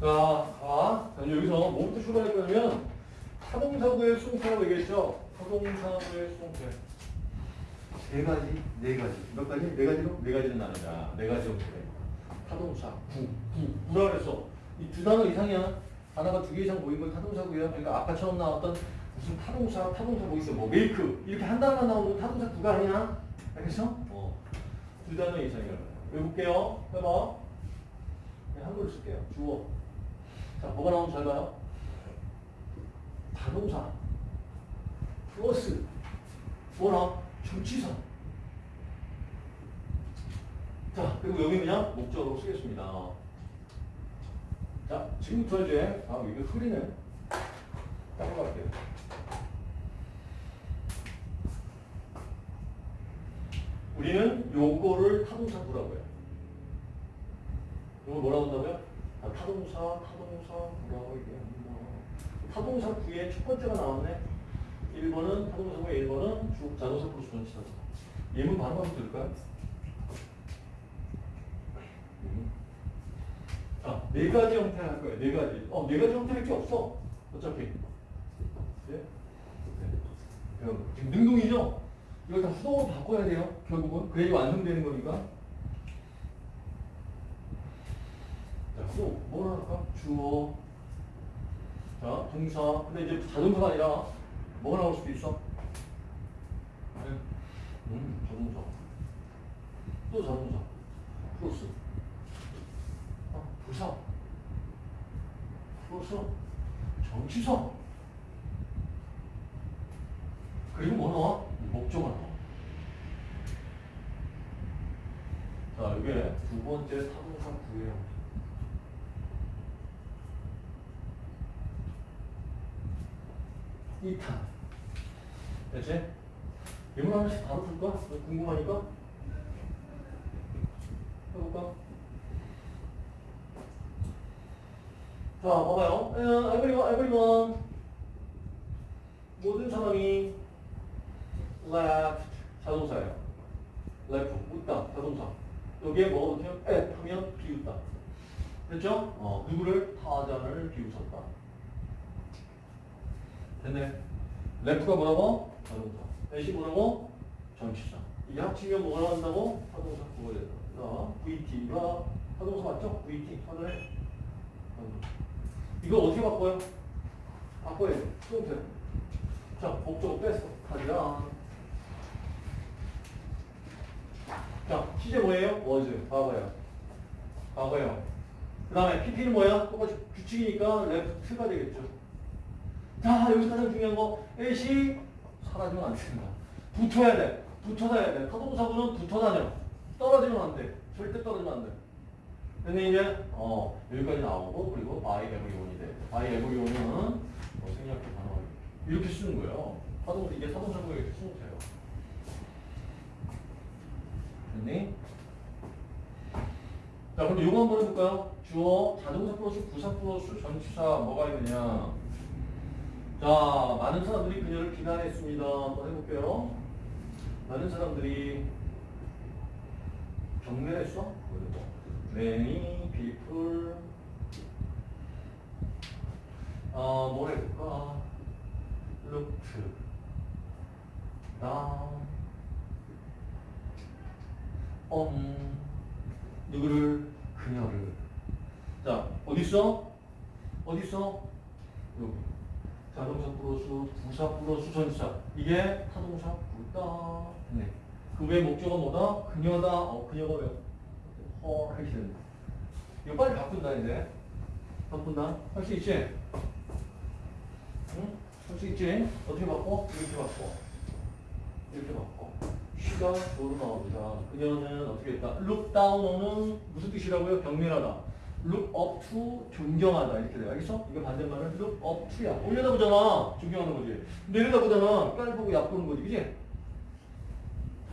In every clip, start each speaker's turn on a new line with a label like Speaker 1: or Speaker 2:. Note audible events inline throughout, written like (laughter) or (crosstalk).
Speaker 1: 자, 가. 자, 여기서 뭐부터 출발할 거냐면 타동사구의 수동태라고 얘기했죠. 타동사구의 수동태. 세 가지, 네 가지. 몇 가지? 네 가지로? 네 가지는 나누자. 네 가지 형태. 타동사, 구, 구. 뭐라 그랬어? 이 두 단어 이상이야. 하나가 두 개 이상 보인 걸 타동사구야. 그러니까 아까 처음 나왔던 무슨 타동사, 타동사 뭐 있어? 뭐 make. 이렇게 한 단어만 나오면 타동사 구가 아니야. 알겠어? 어. 두 단어 이상이라고. 외볼게요. 해봐. 네, 한글로 쓸게요. 주어. 자, 뭐가 나오면 잘 봐요. 다동사. 플러스. 뭐라? 정치사. 자, 그리고 여기 그냥 목적으로 쓰겠습니다. 자, 지금부터 이제, 아, 이게 흐리네. 따로 갈게요. 우리는 요거를 타동사 구라고 해요. 이걸 뭐라고 한다고요? 아, 타동사, 타동사 구라고 얘기합니다. 타동사 구의 첫 번째가 나왔네. 1번은 타동사 구의 1번은 주 자동사 플러스 전치사. 예문 바로 한번 들을까요? 음. 자, 네 가지 형태 할 거예요. 네 가지. 어, 네 가지 형태밖에 없어. 어차피. 네? 네. 그럼 지금 능동이죠? 이걸 다 수동으로 바꿔야 돼요. 결국은. 그래야 완성되는 거니까. 자, 수동. 뭐라 할까? 주어. 자, 동사. 근데 이제 자동사가 아니라 뭐가 나올 수도 있어? 네. 음, 자동사. 또 자동사. 플러스. 아, 부사. 플러스. 정치사. 그리고 뭐 나와? 목적어 나와. 자, 이게 두 번째 타동사 구예요. 이탄. 됐지? 예문 하나씩 바로 풀까? 궁금하니까? 해볼까? 자, 봐봐요. 에, everyone, everyone. 모든 사람이 left 자동사예요. left 웃다 자동사. 여기에 뭐가 붙으면 at 하면 비웃다. 됐죠? 어, 누구를 타잔을 비웃었다. 됐네. left가 뭐라고? 자동사. at이 뭐라고? 전치사. 이게 합치면 뭐가 나온다고? 타동사 구가 된다. 자, VT가 타동사 맞죠? VT 하나에 이거 어떻게 바꿔요? 바꿔야 돼. 수동태. 자, 목적어 뺐어. 가자. 자, 시제 뭐예요? was. 과거예요. 과거예요. 그 다음에 PP는 뭐야? 똑같이 규칙이니까 left가 되겠죠. 자, 여기서 가장 중요한 거. at이 사라지면 안 된다. 붙어야 돼. 붙어 다녀야 돼. 타동사구는 붙어 다녀. 떨어지면 안 돼. 절대 떨어지면 안 돼. 근데 이제 어 여기까지 나오고 그리고 by everyone이 돼. by everyone은 뭐 생략해 단어 이렇게 쓰는 거예요. 타동사 이게 타동사구의 수동태예요. 됐니? 자, 그럼 요거 한번 해볼까요? 주어, 자동사 플러스 부사 플러스 전치사 뭐가 있느냐? 자, 많은 사람들이 그녀를 비난했습니다. 한번 해볼게요. 많은 사람들이 경멸했어? Many people 어, 뭐라 해볼까? looked down on 누구를? 그녀를 자, 어딨어? 어딨어? 여기 자동사 플러스 부사 플러스 전사 이게 타동사 부다 네. 그외 목적어 뭐다? 그녀다 어, 그녀가 왜? 헐 이렇게 되는 이거 빨리 바꾼다 이제 바꾼다 할 수 있지? 응? 할 수 있지? 어떻게 바꿔? 이렇게 바꿔 이렇게 바꿔 쉬가 도로 나옵니다 그녀는 어떻게 했다? down on은 무슨 뜻이라고요? 경멸하다 look up to 존경하다 이렇게 돼 알겠어? 이거 반대말은 look up to야 올려다보잖아 존경하는 거지 내려다보잖아 깔 보고 얕보는 거지 그지?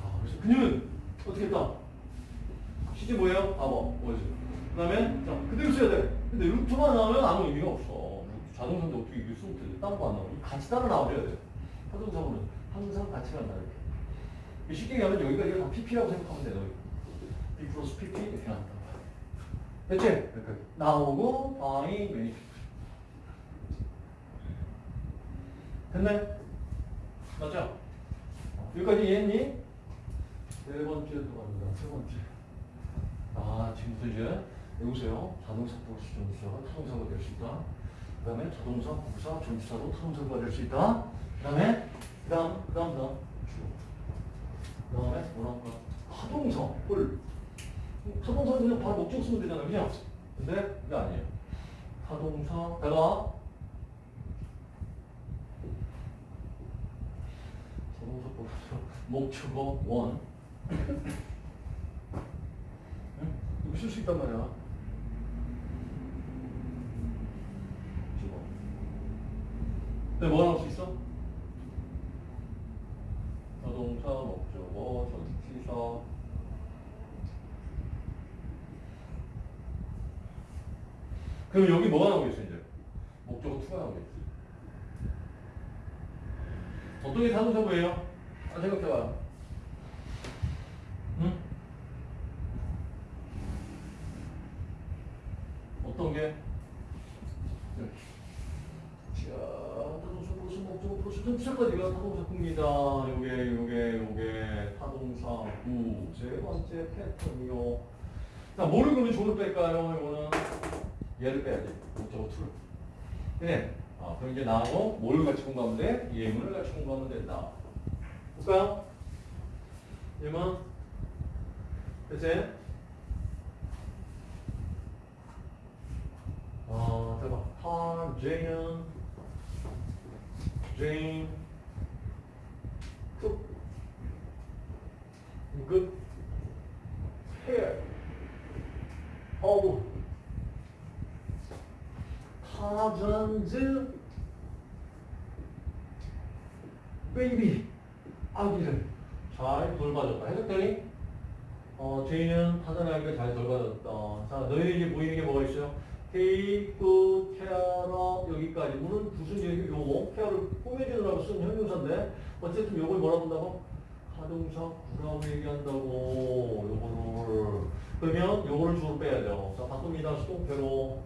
Speaker 1: 아, 그래서 그녀는 어떻게 했다? 시제 뭐예요? 봐봐 뭐지? 그 다음에 자 그대로 써야 돼 근데 루트만 나오면 아무 의미가 없어 자동차인데 어떻게 이게 쓰면 돼? 딴거 안 나오고 같이 따라 나와줘야 돼 자동차는 항상 같이 간다 이렇게 쉽게 얘기하면 여기가 이거 다 PP라고 생각하면 돼 너. B 플러스 PP 이렇게 한다 됐지? 나오고 many people. 됐네? 맞죠? 여기까지 이해했니? 세 번째 들어갑니다. 세 번째. 아, 지금부터 이제 외우세요. 자동사 플러스 전치사가 타동사가 될 수 있다. 그 다음에 자동사, 부사, 전치사도 타동사가 될 수 있다. 그 다음에, 그 다음, 그 다음, 그 다음, 주어. 그 다음에 뭐랄까? 타동사, 홀. 타동사는 그냥 바로 목적 쓰면 되잖아요. 그냥. 근데 그게 아니에요. 타동사다가 자동사 플러스 목적어 원. 응? 이거 쓸수 있단 말이야. 근데 뭐 나올 수 있어? 자동차, 목적어, 전치사. 그럼 여기 뭐가 나오겠어, 이제? 목적어 투가 나오겠지. 어떤 게 자동차 뭐예요? 아, 생각해봐요. 응? 어떤 게? 타동사 전치사까지가 타동사입니다. 요게, 요게, 요게 타동사 구. 세 번째 패턴이요. 자, 뭐를 그러면 조를 뺄까요? 이거는 얘를 빼야지. 목적어 투를. 네. 아, 그럼 이제 나하고 뭘 같이 공부하면 돼? 예문을 같이 공부하면 된다. 볼까요? 예문. 그치? 어, 대박. 하, 제이는, 제인, baby, 아기를 잘 돌봐줬다. 해석되니? 어, 하던 아기를 잘 돌봐줬다. 자, 이제 보이는 게 뭐가 있어요? care of 여기까지. 물은 무슨 얘기 요거 care를 꾸며주느라고 쓴 형용사인데 어쨌든 요걸 뭐라 본다고? 하동사 구라고 얘기한다고 요거를 그러면 요거를 주로 빼야죠. 자, 바꿉니다. 수동태로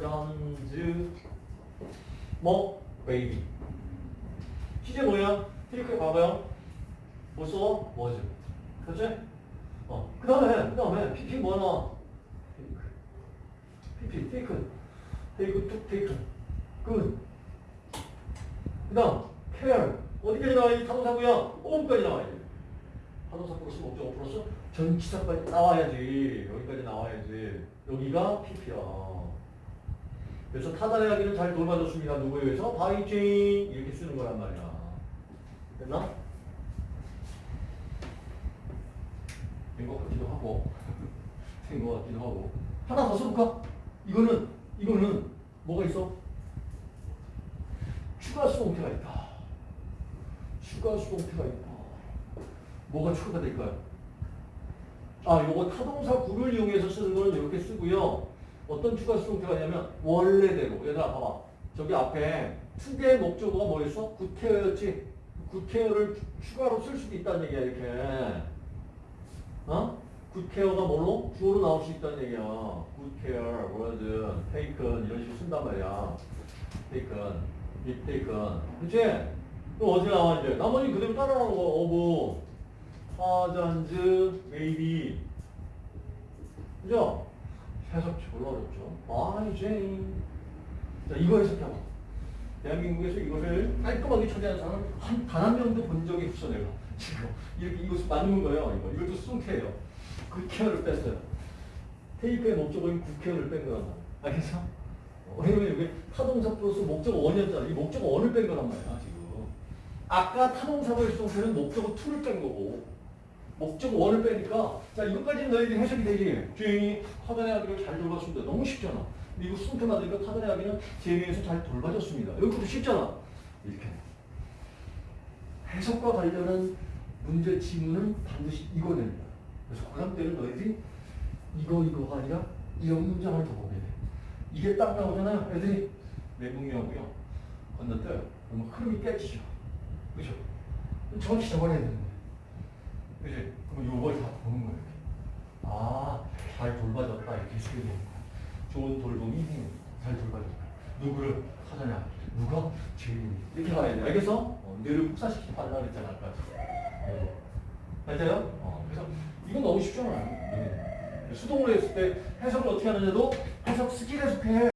Speaker 1: thousands 뭐? baby 시제 뭐야? 트리크에 봐봐요. 뭐 써? was. 그렇지? 어. 그 다음에, 그 다음에, PP 뭐 나와? PP, taken. take, took, taken. good. 그 다음, care. 어디까지 나와? 이 타동사고요. 오음까지 나와야 돼. 타동사 플러스 목적어 플러스 전치사까지 나와야지. 여기까지 나와야지. 여기가 PP야. 그래서 타단의 아기는 잘 돌봐줬습니다. 누구에 의해서? by Jane 이렇게 쓰는 거란 말이야. 됐나? 된 것 같기도 하고 (laughs) 된 것 같기도 하고 하나 더 써볼까? 이거는 이거는 뭐가 있어? 추가 수동태가 있다. 추가 수동태가 있다. 뭐가 추가가 될까요? 아, 요거 타동사 구를 이용해서 쓰는 거는 이렇게 쓰고요. 어떤 추가 수동태가 있냐면 원래대로 얘들아 봐봐. 저기 앞에 투개의 목적어가 뭐였어? 구태어였지? 구태어를 추가로 쓸 수도 있다는 얘기야 이렇게. 어? 굿케어가 뭘로? 주어로 나올 수 있다는 얘기야. 굿케어, 뭐든, 테이큰 이런 식으로 쓴단 말이야. 테이큰, 립 테이큰. 그치? 또 어디 나와 이제? 나머지 그대로 따라 나오는 거. 어부, 하잔즈, 메이비. 그죠? 해석 졸라 어렵죠. by Jane. 자, 이거 해석해봐. 대한민국에서 이것을 깔끔하게 처리하는 사람은 한, 단 한 명도 본 적이 없어, 내가. 지금. 이렇게, 이거 맞는 거예요, 이거. 이것도 수동태예요. good care를 뺐어요. take의 목적어인 good care를 뺀 말이야. 알겠어? 어, 왜냐면 이게 타동사 플러스 목적어 one이었잖아. 이 목적어 one을 뺀 거란 말이야, 지금. 아까 타동사의 수동태는 목적어 two를 뺀 거고, 목적어 원을 빼니까, 자, 이것까지는 너희들이 해석이 되지. 주인이 타단의 아기를 잘 돌봤습니다. 너무 쉽잖아. 근데 이거 수동태 만드니까 타단의 아기는 제외에서 잘 돌봐줬습니다. 여기도 쉽잖아. 이렇게. 해석과 관련한 문제 지문은 반드시 이거 됩니다. 그래서 고3 때는 너희들이 이거 이거가 아니라 이런 문장을 더 보게 돼. 이게 딱 나오잖아요. 애들이 내붕이하고요. 건너뛰어요. 그러면 흐름이 깨지죠. 그죠? 정확히 적어내야 되는데. 그지? 그럼 요걸 다 보는 거예요. 아, 잘 돌봐줬다. 이렇게 쓰게 되는 거야. 좋은 돌봄이. 잘 돌봐줬다. 누구를 하자냐? 누가? 주인이. 이렇게 가야 돼. 알겠어? 어, 뇌를 폭사시키지 말라 그랬잖아, 아까. 네. 맞아요? 어, 그래서 이건 너무 쉽잖아요. 네. 수동으로 했을 때 해석을 어떻게 하느냐도 해석 스킬에 속해.